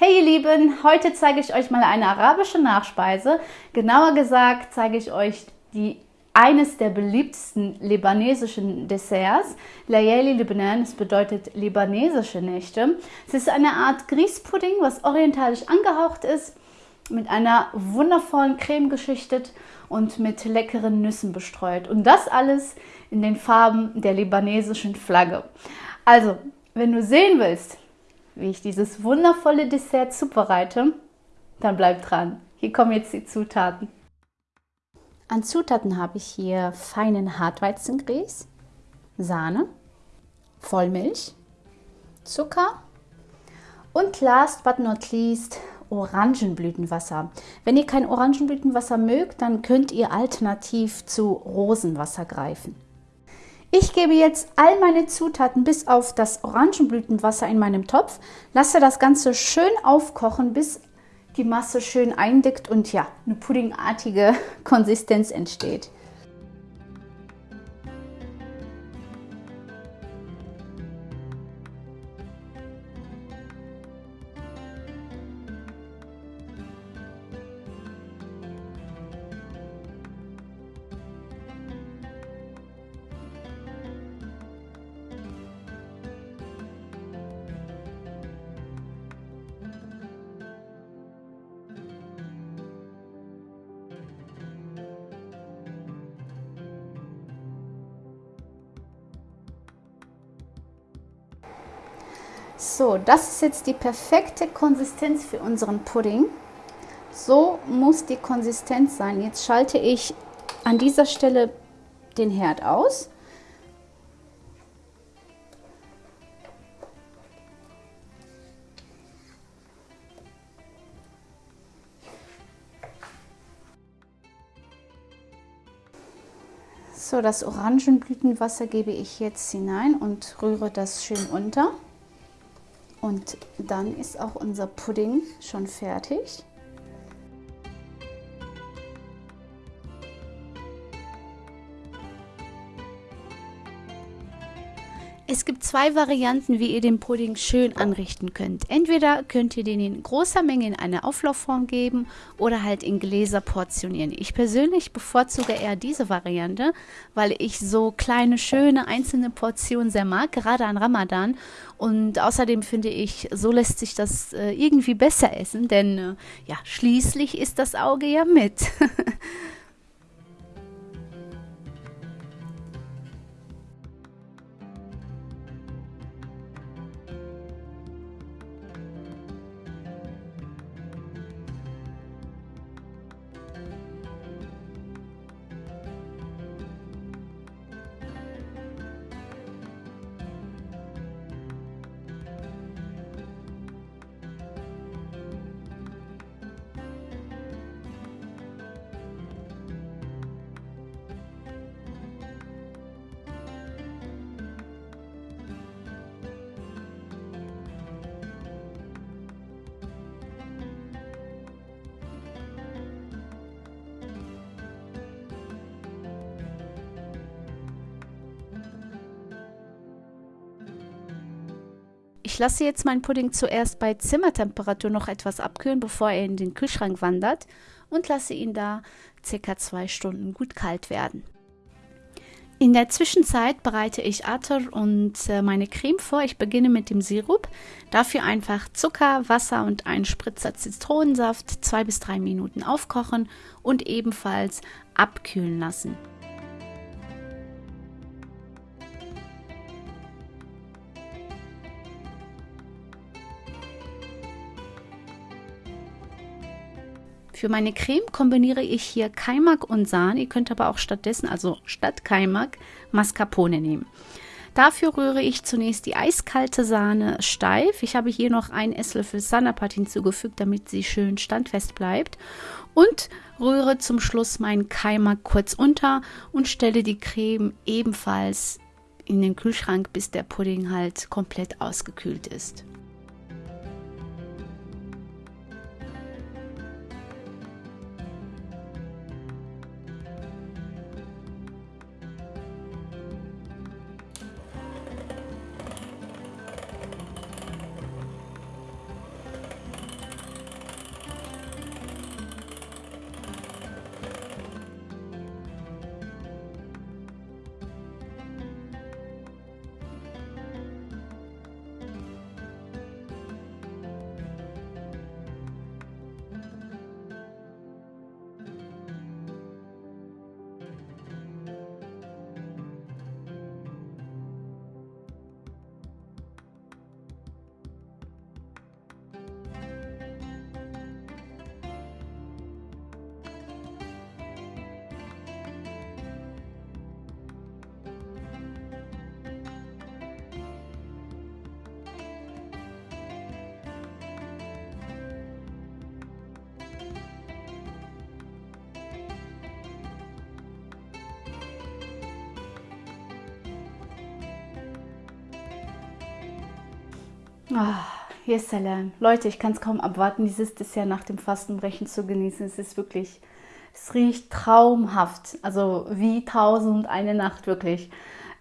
Hey ihr Lieben, heute zeige ich euch mal eine arabische Nachspeise. Genauer gesagt zeige ich euch die eines der beliebtesten libanesischen Desserts, Layali Lebanon, das bedeutet libanesische Nächte. Es ist eine Art Grießpudding, was orientalisch angehaucht ist, mit einer wundervollen Creme geschichtet und mit leckeren Nüssen bestreut. Und das alles in den Farben der libanesischen Flagge. Also, wenn du sehen willst, wie ich dieses wundervolle Dessert zubereite, dann bleib dran. Hier kommen jetzt die Zutaten. An Zutaten habe ich hier feinen Hartweizengrieß, Sahne, Vollmilch, Zucker und last but not least Orangenblütenwasser. Wenn ihr kein Orangenblütenwasser mögt, dann könnt ihr alternativ zu Rosenwasser greifen. Ich gebe jetzt all meine Zutaten bis auf das Orangenblütenwasser in meinem Topf, lasse das Ganze schön aufkochen, bis die Masse schön eindickt und ja, eine puddingartige Konsistenz entsteht. So, das ist jetzt die perfekte Konsistenz für unseren Pudding. So muss die Konsistenz sein. Jetzt schalte ich an dieser Stelle den Herd aus. So, das Orangenblütenwasser gebe ich jetzt hinein und rühre das schön unter. Und dann ist auch unser Pudding schon fertig. Es gibt zwei Varianten, wie ihr den Pudding schön anrichten könnt. Entweder könnt ihr den in großer Menge in eine Auflaufform geben oder halt in Gläser portionieren. Ich persönlich bevorzuge eher diese Variante, weil ich so kleine, schöne, einzelne Portionen sehr mag, gerade an Ramadan. Und außerdem finde ich, so lässt sich das äh, irgendwie besser essen, denn äh, ja, schließlich ist das Auge ja mit. Ich lasse jetzt meinen Pudding zuerst bei Zimmertemperatur noch etwas abkühlen, bevor er in den Kühlschrank wandert und lasse ihn da circa zwei Stunden gut kalt werden. In der Zwischenzeit bereite ich Atar und äh, meine Creme vor. Ich beginne mit dem Sirup. Dafür einfach Zucker, Wasser und einen Spritzer Zitronensaft zwei bis drei Minuten aufkochen und ebenfalls abkühlen lassen. Für meine Creme kombiniere ich hier Kaimak und Sahne. Ihr könnt aber auch stattdessen, also statt Kaimak, Mascarpone nehmen. Dafür rühre ich zunächst die eiskalte Sahne steif. Ich habe hier noch einen Esslöffel Sanapat hinzugefügt, damit sie schön standfest bleibt. Und rühre zum Schluss meinen Kaimak kurz unter und stelle die Creme ebenfalls in den Kühlschrank, bis der Pudding halt komplett ausgekühlt ist. Ah, hier Salam. Leute, ich kann es kaum abwarten, dieses Dessert nach dem Fastenbrechen zu genießen. Es ist wirklich, es riecht traumhaft. Also wie tausend eine Nacht wirklich.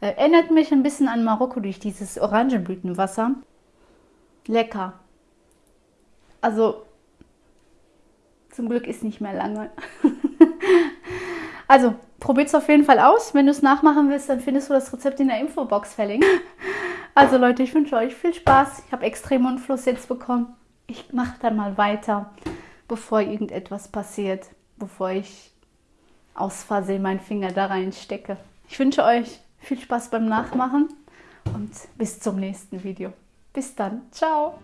Äh, erinnert mich ein bisschen an Marokko durch dieses Orangenblütenwasser. Lecker. Also zum Glück ist nicht mehr lange. also probiert es auf jeden Fall aus. Wenn du es nachmachen willst, dann findest du das Rezept in der Infobox verlinkt. Also Leute, ich wünsche euch viel Spaß. Ich habe extrem Mundfluss jetzt bekommen. Ich mache dann mal weiter, bevor irgendetwas passiert, bevor ich aus Versehen meinen Finger da reinstecke. Ich wünsche euch viel Spaß beim Nachmachen und bis zum nächsten Video. Bis dann. Ciao.